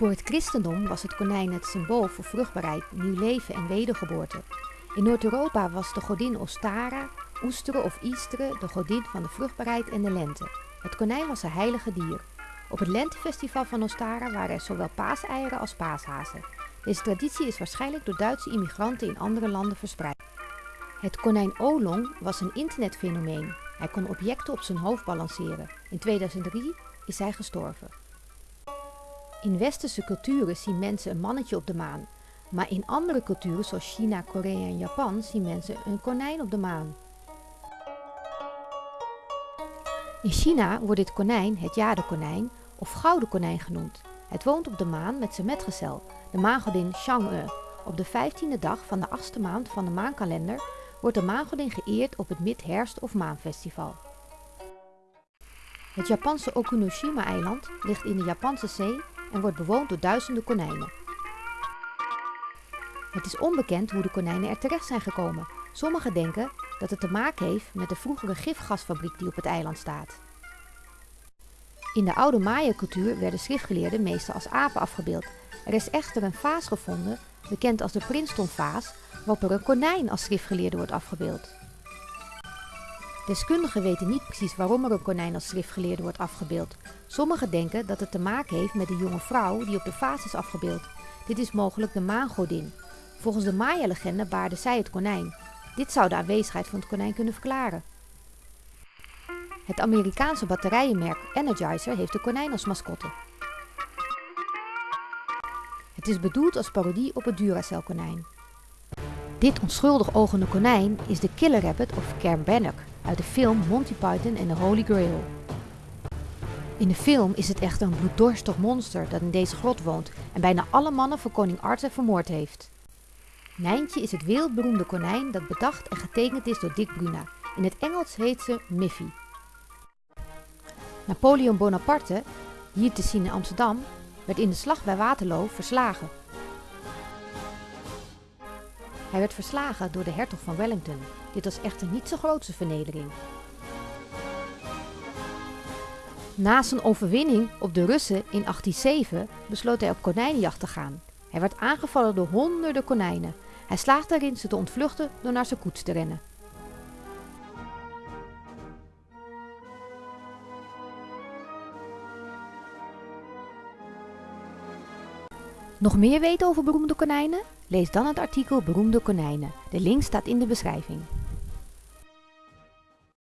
Voor het christendom was het konijn het symbool voor vruchtbaarheid, nieuw leven en wedergeboorte. In Noord-Europa was de godin Ostara, Oesteren of Easteren, de godin van de vruchtbaarheid en de lente. Het konijn was een heilige dier. Op het lentefestival van Ostara waren er zowel paaseieren als paashazen. Deze traditie is waarschijnlijk door Duitse immigranten in andere landen verspreid. Het konijn Olong was een internetfenomeen. Hij kon objecten op zijn hoofd balanceren. In 2003 is hij gestorven. In westerse culturen zien mensen een mannetje op de maan. Maar in andere culturen zoals China, Korea en Japan zien mensen een konijn op de maan. In China wordt dit konijn het jadekonijn of gouden konijn genoemd. Het woont op de maan met zijn metgezel, de maangodin Chang'e. Op de 15e dag van de achtste maand van de maankalender wordt de maangodin geëerd op het Mid-herfst- of maanfestival. Het Japanse Okunoshima-eiland ligt in de Japanse zee en wordt bewoond door duizenden konijnen. Het is onbekend hoe de konijnen er terecht zijn gekomen. Sommigen denken dat het te maken heeft met de vroegere gifgasfabriek die op het eiland staat. In de oude Maya-cultuur werden schriftgeleerden meestal als apen afgebeeld. Er is echter een vaas gevonden, bekend als de Princeton-vaas, waarop er een konijn als schriftgeleerde wordt afgebeeld. Deskundigen weten niet precies waarom er een konijn als schriftgeleerde wordt afgebeeld. Sommigen denken dat het te maken heeft met de jonge vrouw die op de vaas is afgebeeld. Dit is mogelijk de maangodin. Volgens de Maya-legende baarde zij het konijn. Dit zou de aanwezigheid van het konijn kunnen verklaren. Het Amerikaanse batterijenmerk Energizer heeft de konijn als mascotte. Het is bedoeld als parodie op het Duracell-konijn. Dit onschuldig ogende konijn is de Killer Rabbit of Bannock uit de film Monty Python en de Holy Grail. In de film is het echter een bloeddorstig monster dat in deze grot woont en bijna alle mannen van koning Arthur vermoord heeft. Nijntje is het wereldberoemde konijn dat bedacht en getekend is door Dick Bruna. In het Engels heet ze Miffy. Napoleon Bonaparte, hier te zien in Amsterdam, werd in de slag bij Waterloo verslagen. Hij werd verslagen door de hertog van Wellington. Dit was echter niet zijn grootste vernedering. Na zijn overwinning op de Russen in 1807 besloot hij op konijnenjacht te gaan. Hij werd aangevallen door honderden konijnen. Hij slaagde erin ze te ontvluchten door naar zijn koets te rennen. Nog meer weten over beroemde konijnen? Lees dan het artikel Beroemde konijnen. De link staat in de beschrijving.